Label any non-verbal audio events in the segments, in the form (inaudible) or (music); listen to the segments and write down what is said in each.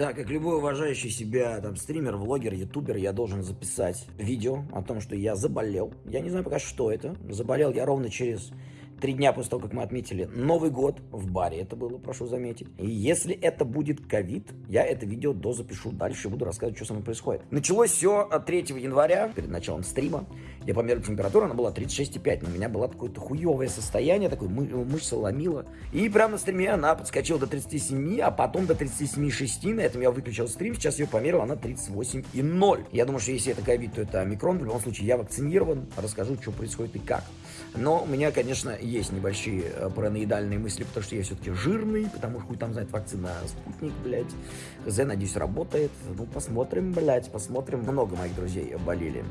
Так, как любой уважающий себя там стример, влогер, ютубер, я должен записать видео о том, что я заболел. Я не знаю пока, что это. Заболел я ровно через Три дня после того, как мы отметили Новый год в баре, это было, прошу заметить. И если это будет ковид, я это видео дозапишу дальше и буду рассказывать, что со мной происходит. Началось все от 3 января, перед началом стрима. Я померил температуру, она была 36,5, но у меня было какое-то хуевое состояние, такой мы, мышца ломила. И прямо на стриме она подскочила до 37, а потом до 37,6. На этом я выключил стрим, сейчас ее померил, она 38,0. Я думаю, что если это ковид, то это омикрон. В любом случае, я вакцинирован, расскажу, что происходит и как. Но у меня, конечно, есть небольшие э, параноидальные мысли, потому что я все-таки жирный, потому что там знает вакцина спутник, блядь. ХЗ, надеюсь, работает. Ну, посмотрим, блядь, посмотрим. Много моих друзей болели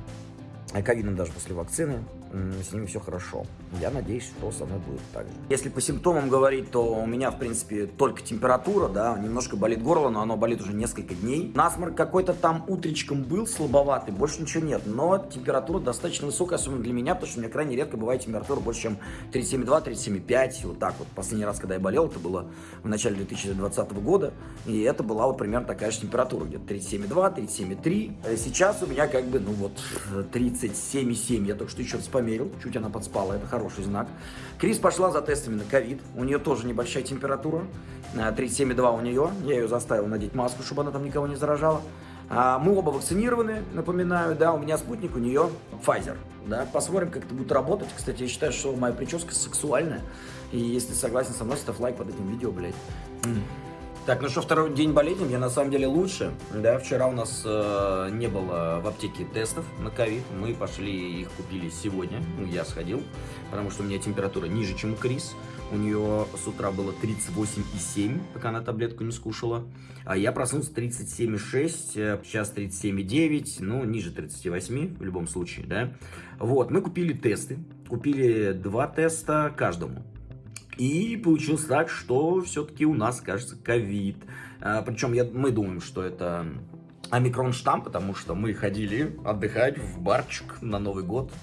ковидом даже после вакцины, с ними все хорошо. Я надеюсь, что со мной будет так же. Если по симптомам говорить, то у меня, в принципе, только температура, да, немножко болит горло, но оно болит уже несколько дней. Насморк какой-то там утречком был слабоватый, больше ничего нет, но температура достаточно высокая, особенно для меня, потому что у меня крайне редко бывает температура больше, чем 37,2, 37,5, вот так вот. Последний раз, когда я болел, это было в начале 2020 года, и это была вот примерно такая же температура, где-то 37,2, 37,3. Сейчас у меня как бы, ну вот, 30 37,7. Я только что еще раз померил. Чуть она подспала. Это хороший знак. Крис пошла за тестами на ковид. У нее тоже небольшая температура. 37,2 э, у нее. Я ее заставил надеть маску, чтобы она там никого не заражала. А, мы оба вакцинированы, напоминаю, да, у меня спутник, у нее Pfizer, да, посмотрим, как это будет работать. Кстати, я считаю, что моя прическа сексуальная, и если согласен со мной, ставь лайк под этим видео, блядь. Так, ну что, второй день болезни, я на самом деле лучше. Да, вчера у нас э, не было в аптеке тестов на ковид. Мы пошли их купили сегодня. Ну, я сходил, потому что у меня температура ниже, чем у Крис. У нее с утра было 38,7, пока она таблетку не скушала. А я проснулся 37,6, э, сейчас 37,9, ну, ниже 38 в любом случае, да. Вот, мы купили тесты. Купили два теста каждому. И получилось так, что все-таки у нас, кажется, ковид. А, Причем я, мы думаем, что это омикрон штамм, потому что мы ходили отдыхать в барчик на Новый год.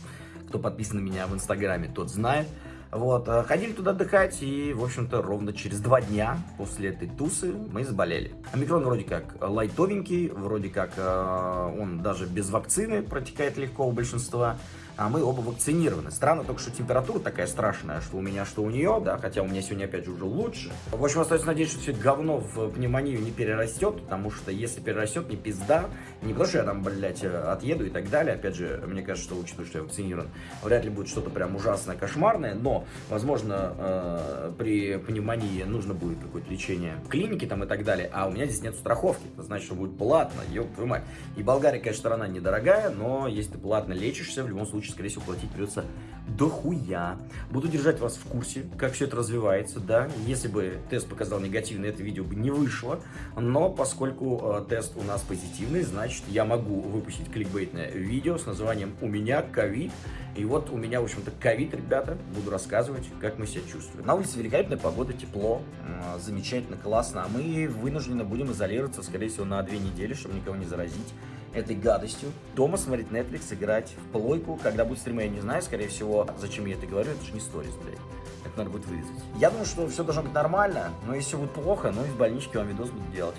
Кто подписан на меня в Инстаграме, тот знает. Вот, а, ходили туда отдыхать, и, в общем-то, ровно через два дня после этой тусы мы заболели. Омикрон вроде как лайтовенький, вроде как э, он даже без вакцины протекает легко у большинства а мы оба вакцинированы. Странно только, что температура такая страшная, что у меня, что у нее, да, хотя у меня сегодня опять же уже лучше. В общем, остается надеяться, что все это говно в пневмонию не перерастет, потому что если перерастет, не пизда, не потому что я там, блядь, отъеду и так далее, опять же, мне кажется, что учитывая, что я вакцинирован, вряд ли будет что-то прям ужасное, кошмарное, но, возможно, э, при пневмонии нужно будет какое-то лечение в клинике там и так далее, а у меня здесь нет страховки, это значит, что будет платно, ёб твою мать. И Болгария, конечно, страна недорогая, но если ты платно лечишься, в любом случае случае, скорее всего, платить придется дохуя. Буду держать вас в курсе, как все это развивается, да. Если бы тест показал негативный, это видео бы не вышло. Но поскольку э, тест у нас позитивный, значит, я могу выпустить кликбейтное видео с названием «У меня ковид». И вот у меня, в общем-то, ковид, ребята. Буду рассказывать, как мы себя чувствуем. На улице великолепная погода, тепло, э, замечательно, классно. А мы вынуждены будем изолироваться, скорее всего, на две недели, чтобы никого не заразить этой гадостью. Дома смотреть Netflix, играть в плойку. Когда будет стримы, я не знаю, скорее всего. Зачем я это говорю? Это же не сторис, блядь. Это надо будет вырезать. Я думаю, что все должно быть нормально, но если будет плохо, ну и в больничке вам видос буду делать.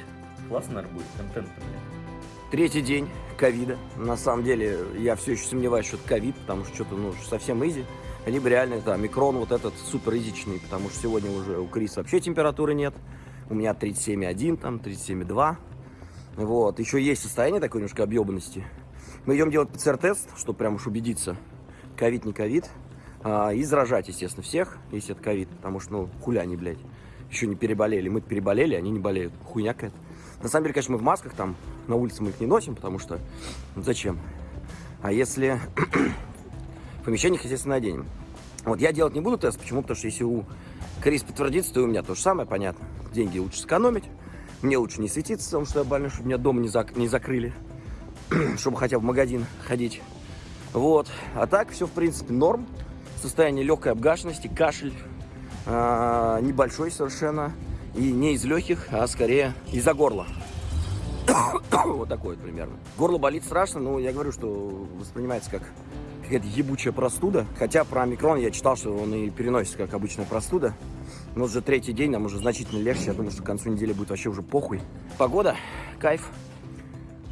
Классно, наверное, будет. Контент, блядь. Третий день ковида. На самом деле, я все еще сомневаюсь, что это ковид, потому что что-то, ну, совсем изи. Либо реально это микрон вот этот супер изичный, потому что сегодня уже у Криса вообще температуры нет. У меня 37,1, там 37,2. Вот, еще есть состояние такой немножко объебанности. Мы идем делать ПЦР-тест, чтобы прям уж убедиться, ковид, не ковид. А, и заражать, естественно, всех, если это ковид, потому что, ну, хуля они, блядь, еще не переболели. Мы переболели, они не болеют. Хуйня какая-то. На самом деле, конечно, мы в масках там, на улице мы их не носим, потому что, ну, зачем? А если (clears throat) в помещениях, естественно, наденем. Вот я делать не буду тест, почему? Потому что если у Крис подтвердится, то и у меня то же самое, понятно. Деньги лучше сэкономить. Мне лучше не светиться, потому что я больной, чтобы меня дома не, зак не закрыли. (clears throat) чтобы хотя бы в магазин ходить. Вот. А так все, в принципе, норм. Состояние легкой обгашенности, кашель а, небольшой совершенно. И не из легких, а скорее из-за горла. (clears throat) вот такой вот примерно. Горло болит страшно, но я говорю, что воспринимается как какая-то ебучая простуда. Хотя про микрон я читал, что он и переносится как обычная простуда. Но уже третий день, нам уже значительно легче. Я думаю, что к концу недели будет вообще уже похуй. Погода, кайф.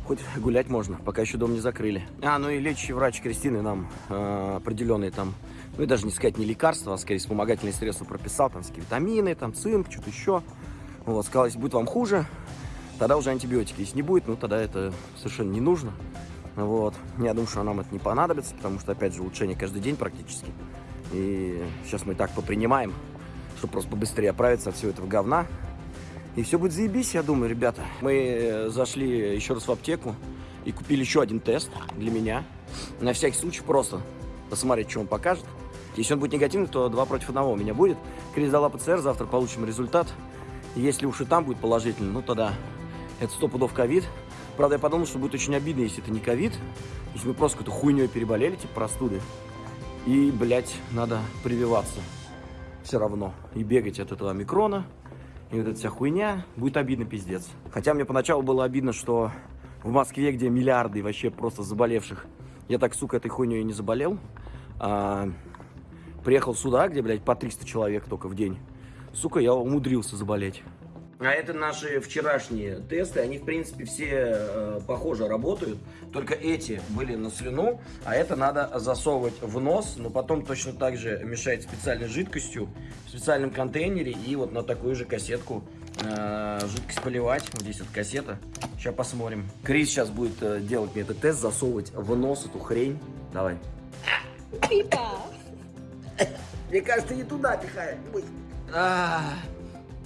Хоть гулять можно, пока еще дом не закрыли. А, ну и лечащий врач Кристины нам э, определенные там, ну и даже не сказать не лекарства, а скорее вспомогательные средства прописал, там всякие витамины, там цинк, что-то еще. Вот, сказал, если будет вам хуже, тогда уже антибиотики. Если не будет, ну тогда это совершенно не нужно. Вот. Я думаю, что нам это не понадобится, потому что, опять же, улучшение каждый день практически. И сейчас мы так попринимаем, чтобы просто побыстрее оправиться от всего этого говна. И все будет заебись, я думаю, ребята. Мы э, зашли еще раз в аптеку и купили еще один тест для меня. На всякий случай просто посмотреть, что он покажет. Если он будет негативный, то два против одного у меня будет. Крис дала ПЦР, завтра получим результат. Если уж и там будет положительный, ну тогда это сто пудов ковид. Правда, я подумал, что будет очень обидно, если это не ковид. Если мы просто какой-то хуйней переболели, типа простуды. И, блядь, надо прививаться. Все равно. И бегать от этого микрона. И вот эта вся хуйня будет обидно пиздец. Хотя мне поначалу было обидно, что в Москве, где миллиарды вообще просто заболевших, я так, сука, этой хуйней не заболел. А, приехал сюда, где, блядь, по 300 человек только в день. Сука, я умудрился заболеть. А это наши вчерашние тесты, они, в принципе, все э, похоже работают, только эти были на слюну, а это надо засовывать в нос, но потом точно так же мешать специальной жидкостью в специальном контейнере и вот на такую же кассетку э, жидкость поливать. Вот здесь вот кассета. Сейчас посмотрим. Крис сейчас будет э, делать мне этот тест, засовывать в нос эту хрень. Давай. Пипа. Мне кажется, не туда пихает.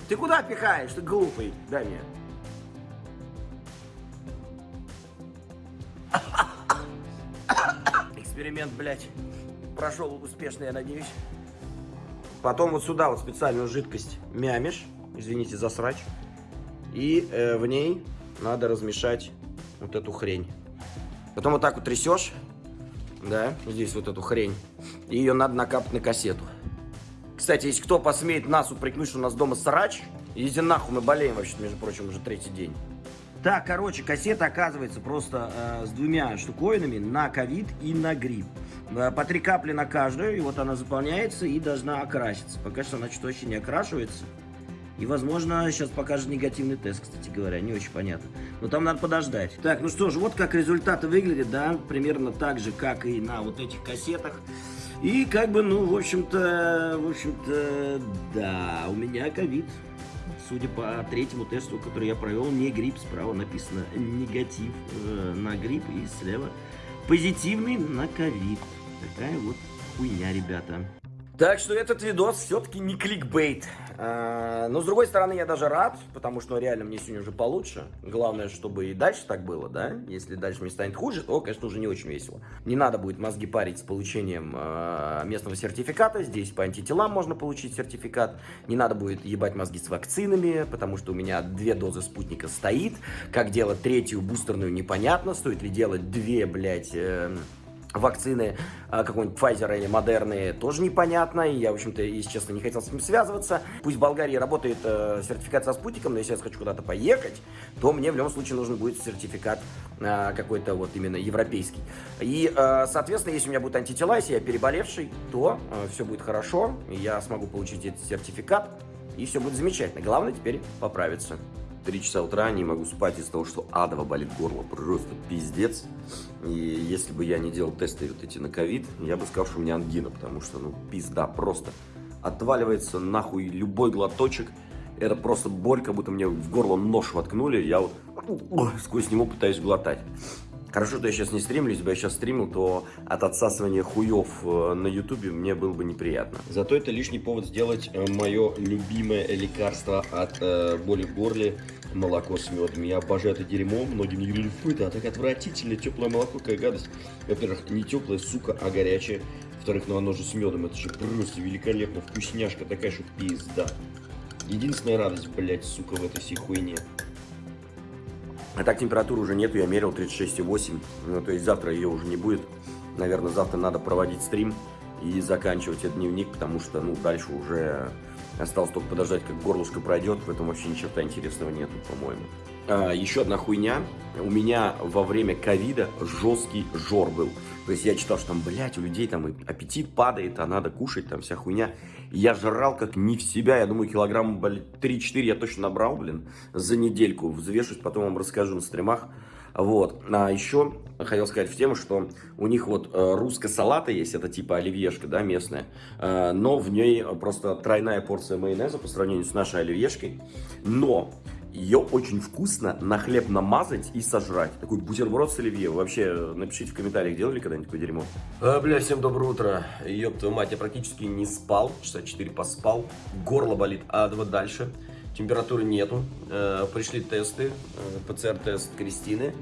Ты куда пихаешь, ты глупый? Дай мне. Эксперимент, блядь, прошел успешно, я надеюсь. Потом вот сюда вот специальную жидкость мямишь, извините за срач. И э, в ней надо размешать вот эту хрень. Потом вот так вот трясешь, да, здесь вот эту хрень. И ее надо накапать на кассету. Кстати, если кто посмеет нас упрекнуть, что у нас дома срач, иди нахуй, мы болеем вообще, между прочим, уже третий день. Так, короче, кассета оказывается просто э, с двумя штуковинами на ковид и на грипп. Э, по три капли на каждую, и вот она заполняется и должна окраситься. Пока что она что-то вообще не окрашивается. И, возможно, сейчас покажет негативный тест, кстати говоря, не очень понятно. Но там надо подождать. Так, ну что ж, вот как результаты выглядят, да, примерно так же, как и на вот этих кассетах. И как бы, ну, в общем-то, в общем-то, да, у меня ковид. Судя по третьему тесту, который я провел, не грипп, справа написано негатив э, на грипп и слева позитивный на ковид. Такая вот хуйня, ребята. Так что этот видос все-таки не кликбейт. А, но с другой стороны, я даже рад, потому что ну, реально мне сегодня уже получше. Главное, чтобы и дальше так было, да? Если дальше мне станет хуже, то, конечно, уже не очень весело. Не надо будет мозги парить с получением э, местного сертификата. Здесь по антителам можно получить сертификат. Не надо будет ебать мозги с вакцинами, потому что у меня две дозы спутника стоит. Как делать третью бустерную, непонятно. Стоит ли делать две, блядь... Э, вакцины а, какой-нибудь Pfizer или Moderna тоже непонятно, и я, в общем-то, если честно, не хотел с ним связываться. Пусть в Болгарии работает э, сертификат со спутником, но если я хочу куда-то поехать, то мне в любом случае нужен будет сертификат э, какой-то вот именно европейский. И, э, соответственно, если у меня будут антитела, если я переболевший, то э, все будет хорошо, я смогу получить этот сертификат, и все будет замечательно. Главное теперь поправиться. 3 часа утра не могу спать из-за того, что адово болит горло. Просто пиздец. И если бы я не делал тесты вот эти на ковид, я бы сказал, что у меня ангина, потому что, ну, пизда, просто отваливается нахуй любой глоточек. Это просто боль, как будто мне в горло нож воткнули, я вот сквозь него пытаюсь глотать. Хорошо, что я сейчас не стримлю, если бы я сейчас стримил, то от отсасывания хуев э, на ютубе мне было бы неприятно. Зато это лишний повод сделать э, мое любимое лекарство от э, боли в горле, молоко с медом. Я обожаю это дерьмо, многие мне говорили, фу, это так отвратительно, теплое молоко, какая гадость. Во-первых, не теплое, сука, а горячее. Во-вторых, ну оно же с медом, это же просто великолепно, вкусняшка такая, что пизда. Единственная радость, блядь, сука, в этой всей хуйне. А так температуры уже нету, я мерил 36,8. Ну, то есть завтра ее уже не будет. Наверное, завтра надо проводить стрим и заканчивать этот дневник, потому что, ну, дальше уже Осталось только подождать, как горлышко пройдет. В этом вообще ни черта интересного нету, по-моему. А, еще одна хуйня. У меня во время ковида жесткий жор был. То есть я читал, что там, блядь, у людей там аппетит падает, а надо кушать, там вся хуйня. я жрал как не в себя. Я думаю, килограмм, блядь, 3-4 я точно набрал, блин, за недельку. Взвешусь, потом вам расскажу на стримах. Вот. А еще хотел сказать в тему, что у них вот э, русская салата есть, это типа оливьешка, да, местная, э, но в ней просто тройная порция майонеза по сравнению с нашей оливьешкой, но ее очень вкусно на хлеб намазать и сожрать. Такой бутерброд с оливье. Вообще, напишите в комментариях, делали когда-нибудь такое дерьмо? А, бля, всем доброе утро. Ёб твою мать, я практически не спал, часа 4 поспал, горло болит, а вот дальше температуры нету. Э, пришли тесты, э, ПЦР-тест Кристины.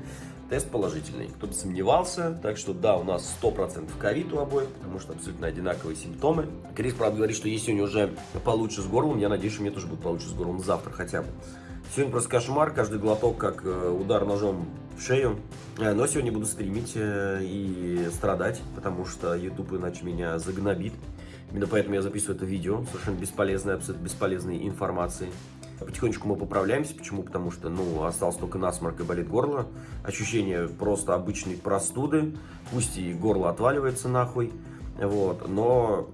Тест положительный. Кто-то сомневался, так что да, у нас 100% ковид у обоих, потому что абсолютно одинаковые симптомы. Крис, правда, говорит, что если у него уже получше с горлом, я надеюсь, что мне тоже будет получше с горлом завтра хотя бы. Сегодня просто кошмар, каждый глоток как э, удар ножом в шею. Но сегодня буду стримить и страдать, потому что YouTube иначе меня загнобит. Именно поэтому я записываю это видео, совершенно бесполезной, абсолютно бесполезной информации. Потихонечку мы поправляемся. Почему? Потому что, ну, остался только насморк и болит горло. Ощущение просто обычной простуды. Пусть и горло отваливается нахуй. Вот, но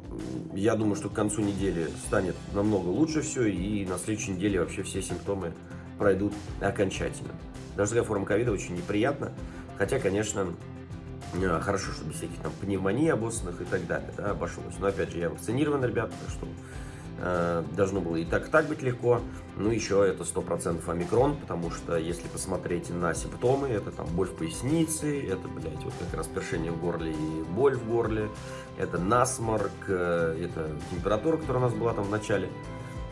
я думаю, что к концу недели станет намного лучше все, и на следующей неделе вообще все симптомы пройдут окончательно. Даже такая форма ковида очень неприятна, хотя, конечно, э, хорошо, что без всяких там пневмоний обоссанных и так далее, да, обошлось. Но опять же, я вакцинирован, ребята, так что должно было и так, и так быть легко. Ну, еще это 100% омикрон, потому что если посмотреть на симптомы, это там боль в пояснице, это, блядь, вот как раз першение в горле и боль в горле, это насморк, э, это температура, которая у нас была там в начале.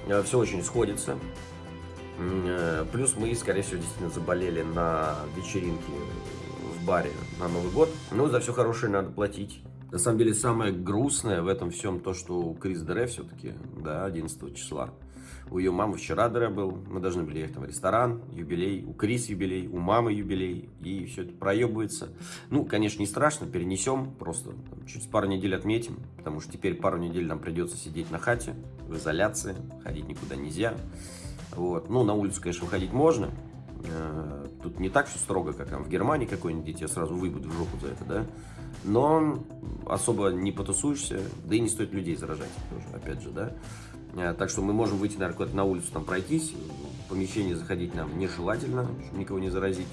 Э, Все очень сходится. Плюс мы, скорее всего, действительно заболели на вечеринке в баре на Новый год. Ну, за все хорошее надо платить. На самом деле, самое грустное в этом всем то, что у Крис Дере все-таки, да, 11 числа. У ее мамы вчера Дере был, мы должны были ехать в ресторан, юбилей, у Крис юбилей, у мамы юбилей, и все это проебывается. Ну, конечно, не страшно, перенесем, просто там, чуть пару недель отметим, потому что теперь пару недель нам придется сидеть на хате, в изоляции, ходить никуда нельзя. Вот. Ну, на улицу, конечно, выходить можно, э, Тут не так все строго, как там в Германии какой-нибудь, тебя сразу выйдут в жопу за это, да? но особо не потусуешься, да и не стоит людей заражать тоже, опять же, да. Э, так что мы можем выйти, наверное, на улицу там пройтись, в помещение заходить нам нежелательно, чтобы никого не заразить.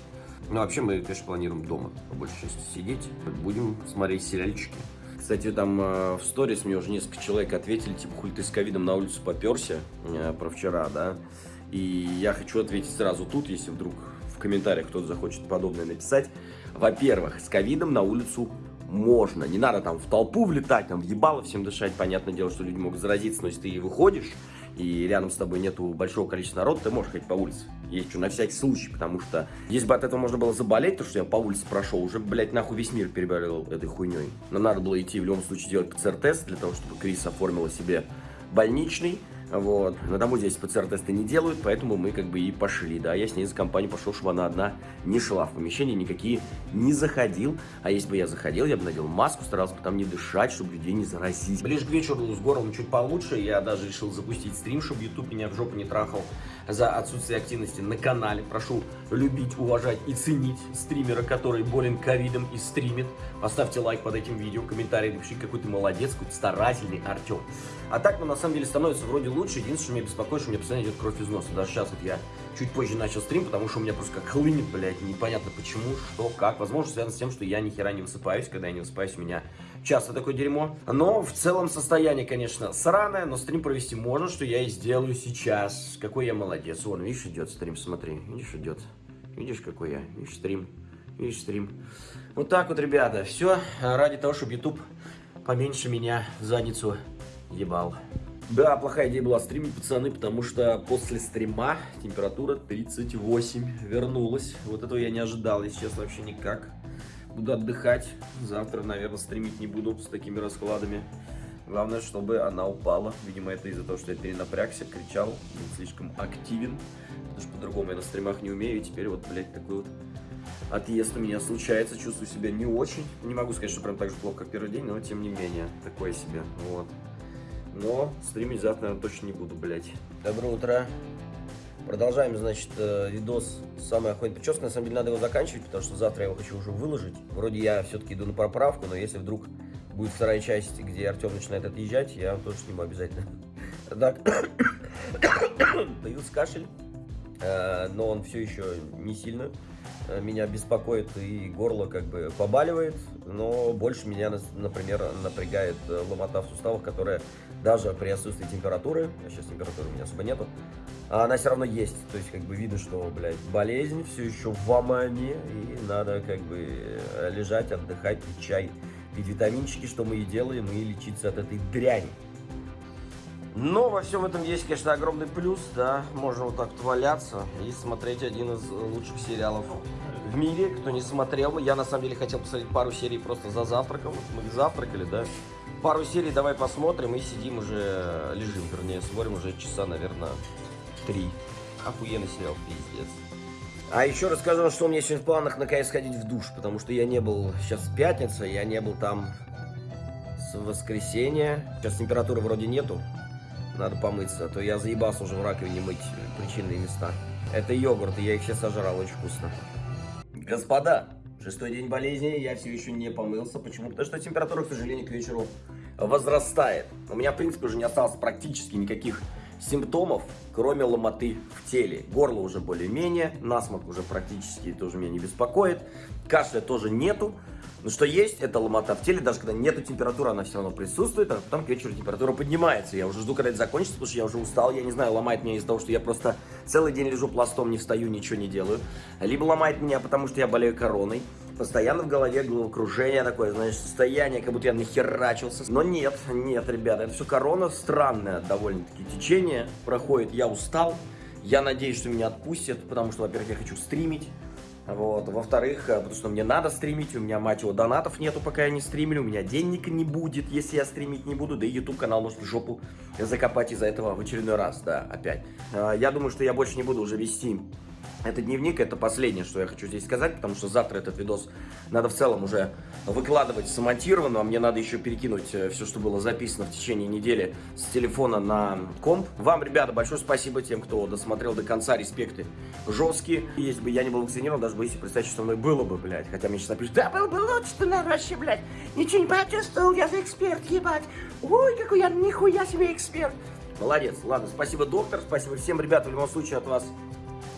Но вообще мы, конечно, планируем дома, по большей части, сидеть, будем смотреть сериальчики. Кстати, там э, в сторис мне уже несколько человек ответили, типа, хуй ты с ковидом на улицу поперся, э, про вчера, да. И я хочу ответить сразу тут, если вдруг в комментариях кто-то захочет подобное написать. Во-первых, с ковидом на улицу можно. Не надо там в толпу влетать, там въебало всем дышать. Понятное дело, что люди могут заразиться, но если ты и выходишь, и рядом с тобой нету большого количества народа, ты можешь ходить по улице. Есть что, на всякий случай, потому что если бы от этого можно было заболеть, то что я по улице прошел, уже, блядь, нахуй весь мир переболел этой хуйней. Но надо было идти в любом случае делать ПЦР-тест для того, чтобы Крис оформила себе больничный. Вот. На дому здесь ПЦР-тесты не делают, поэтому мы как бы и пошли, да. Я с ней за компанию пошел, чтобы она одна не шла в помещение, никакие не заходил. А если бы я заходил, я бы надел маску, старался бы там не дышать, чтобы людей не заразить. Ближе к вечеру с горлом чуть получше, я даже решил запустить стрим, чтобы YouTube меня в жопу не трахал за отсутствие активности на канале. Прошу любить, уважать и ценить стримера, который болен ковидом и стримит. Поставьте лайк под этим видео, комментарий, напишите, какой ты молодец, какой ты старательный Артем. А так, ну, на самом деле, становится вроде лучше. Единственное, что меня беспокоит, что у меня постоянно идет кровь из носа. Даже сейчас вот я чуть позже начал стрим, потому что у меня просто как хлынет, блядь, непонятно почему, что, как. Возможно, связано с тем, что я ни хера не высыпаюсь. Когда я не высыпаюсь, у меня часто такое дерьмо. Но в целом состояние, конечно, сраное, но стрим провести можно, что я и сделаю сейчас. Какой я молодец. Вон, видишь, идет стрим, смотри. Видишь, идет. Видишь, какой я. Видишь, стрим. Видишь, стрим. Вот так вот, ребята. Все ради того, чтобы YouTube поменьше меня задницу ебал. Да, плохая идея была стримить, пацаны, потому что после стрима температура 38 вернулась. Вот этого я не ожидал, если честно, вообще никак. Буду отдыхать. Завтра, наверное, стримить не буду с такими раскладами. Главное, чтобы она упала. Видимо, это из-за того, что я перенапрягся, кричал, был слишком активен. Потому что по-другому я на стримах не умею. И теперь вот, блядь, такой вот отъезд у меня случается. Чувствую себя не очень. Не могу сказать, что прям так же плохо, как первый день, но тем не менее, такое себе. Вот. но стримить завтра, наверное, точно не буду, блядь. Доброе утро. Продолжаем, значит, э, видос «Самая охотная прическа». На самом деле надо его заканчивать, потому что завтра я его хочу уже выложить. Вроде я все-таки иду на поправку, но если вдруг будет вторая часть, где Артем начинает отъезжать, я тоже сниму обязательно. Так, (coughs) появился кашель, э, но он все еще не сильно меня беспокоит, и горло как бы побаливает, но больше меня, например, напрягает ломота в суставах, которая даже при отсутствии температуры, а сейчас температуры у меня особо нету, она все равно есть. То есть, как бы видно, что, блядь, болезнь все еще в омане, и надо, как бы, лежать, отдыхать, пить чай, пить витаминчики, что мы и делаем, и лечиться от этой дряни. Но во всем этом есть, конечно, огромный плюс, да, можно вот так вот валяться и смотреть один из лучших сериалов в мире, кто не смотрел. Я, на самом деле, хотел посмотреть пару серий просто за завтраком, мы завтракали, да, пару серий давай посмотрим и сидим уже, лежим, вернее, смотрим уже часа, наверное, три. Охуенный сериал, пиздец. А еще расскажу, что у меня сегодня в планах наконец сходить в душ, потому что я не был, сейчас пятница, я не был там с воскресенья. Сейчас температуры вроде нету, надо помыться, а то я заебался уже в раковине мыть причинные места. Это йогурт, и я их все сожрал, очень вкусно. Господа, шестой день болезни, я все еще не помылся. Почему? Потому что температура, к сожалению, к вечеру возрастает. У меня, в принципе, уже не осталось практически никаких симптомов, кроме ломоты в теле. Горло уже более-менее, насморк уже практически тоже меня не беспокоит, кашля тоже нету. Но что есть, это ломота в теле, даже когда нету температуры, она все равно присутствует, а потом к вечеру температура поднимается. Я уже жду, когда это закончится, потому что я уже устал, я не знаю, ломает меня из-за того, что я просто целый день лежу пластом, не встаю, ничего не делаю. Либо ломает меня, потому что я болею короной, постоянно в голове головокружение такое, знаешь, состояние, как будто я нахерачился. Но нет, нет, ребята, это все корона, странное довольно-таки течение проходит. Я устал, я надеюсь, что меня отпустят, потому что, во-первых, я хочу стримить. Вот. Во-вторых, э, потому что мне надо стримить, у меня, мать его, донатов нету, пока я не стримлю, у меня денег не будет, если я стримить не буду, да и YouTube канал может в жопу закопать из-за этого в очередной раз, да, опять. Э, я думаю, что я больше не буду уже вести это дневник, это последнее, что я хочу здесь сказать, потому что завтра этот видос надо в целом уже выкладывать смонтированно, а мне надо еще перекинуть э, все, что было записано в течение недели с телефона на комп. Вам, ребята, большое спасибо тем, кто досмотрел до конца, респекты жесткие. И если бы я не был вакцинирован, даже бы если представить, что со мной было бы, блядь, хотя мне сейчас напишут, да, был бы лучше, ты, наверное, вообще, блядь, ничего не почувствовал, я за эксперт, ебать, ой, какой я нихуя себе эксперт. Молодец, ладно, спасибо, доктор, спасибо всем, ребята, в любом случае от вас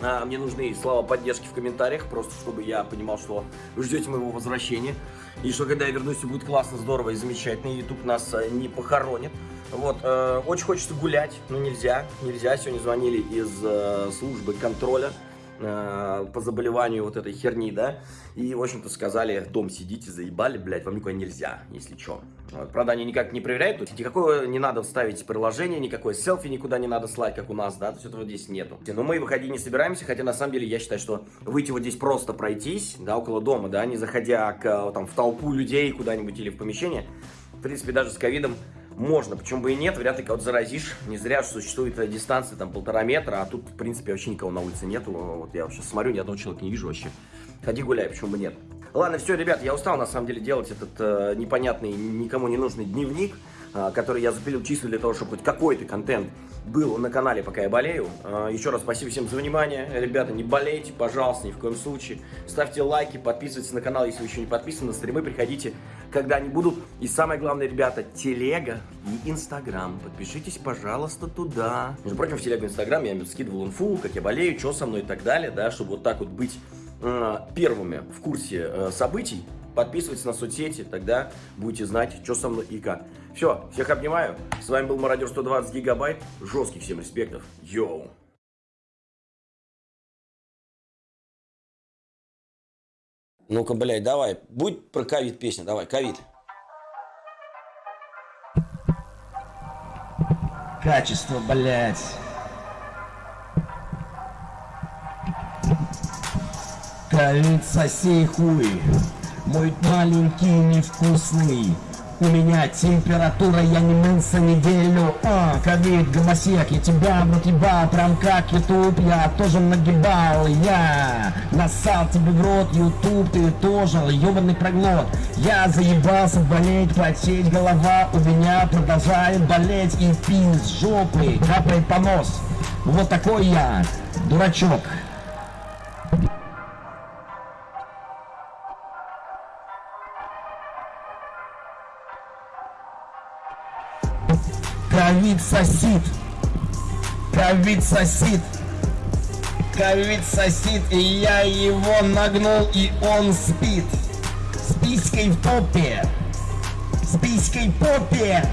мне нужны слова поддержки в комментариях, просто чтобы я понимал, что вы ждете моего возвращения. И что когда я вернусь, будет классно, здорово и замечательно. YouTube нас э, не похоронит. Вот, э, очень хочется гулять, но нельзя, нельзя. Сегодня звонили из э, службы контроля э, по заболеванию вот этой херни, да, и, в общем-то, сказали, дом сидите, заебали, блядь, вам никуда нельзя, если что. Вот. Правда, они никак не проверяют, то есть никакое не надо вставить приложение, никакое селфи никуда не надо слать, как у нас, да, то есть этого здесь нету. Но мы выходить не собираемся, хотя, на самом деле, я считаю, что выйти вот здесь просто пройтись, да, около дома, да, не заходя к, там, в толпу людей куда-нибудь или в помещение, в принципе, даже с ковидом можно, почему бы и нет, вряд ли кого-то заразишь. Не зря существует дистанция там полтора метра, а тут, в принципе, вообще никого на улице нету. Вот я сейчас смотрю, ни одного человека не вижу вообще. Ходи гуляй, почему бы нет. Ладно, все, ребят, я устал на самом деле делать этот э, непонятный, никому не нужный дневник. А, который я запилил чисто для того, чтобы хоть какой-то контент был на канале, пока я болею. А, еще раз спасибо всем за внимание. Ребята, не болейте, пожалуйста, ни в коем случае. Ставьте лайки, подписывайтесь на канал, если вы еще не подписаны. На стримы приходите, когда они будут. И самое главное, ребята, телега и инстаграм. Подпишитесь, пожалуйста, туда. Между прочим, в телегу инстаграм я скидывал инфу, как я болею, что со мной и так далее, да, чтобы вот так вот быть первыми в курсе э, событий. Подписывайтесь на соцсети, тогда будете знать, что со мной и как. Все, всех обнимаю. С вами был Мародер 120 гигабайт. Жестких всем респектов. Йоу. Ну-ка, блядь, давай. Будь про ковид песня. Давай, ковид. Качество, блядь. Ковид, соси хуй. Мой маленький невкусный У меня температура, я не мылся неделю А, ковид, гомосек, я тебя нагибал Прям как ютуб, я тоже нагибал. Я нассал тебе в рот, ютуб, ты тоже ебаный проглот. Я заебался болеть, потеть, голова у меня продолжает болеть И пиз жопы капает понос. Вот такой я, дурачок Ковид сосит. Ковид сосит. Ковид сосит, и я его нагнул, и он спит. С писькой в попе. С писькой в попе.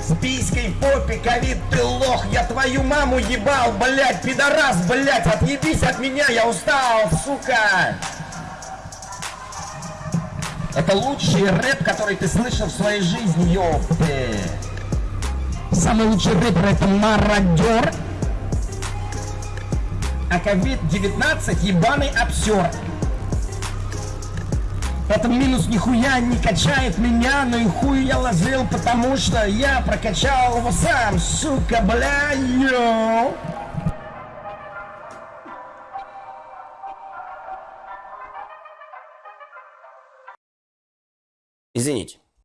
С писькой в попе, ковид, ты лох, я твою маму ебал, блять, пидорас, блять, отъебись от меня, я устал, сука. Это лучший рэп, который ты слышал в своей жизни, ёпты. Самый лучший рэпер это мародер. А ковид-19 ебаный обсер. Это минус нихуя не качает меня, но и хуй я ложил, потому что я прокачал его сам, сука, бля, йоу.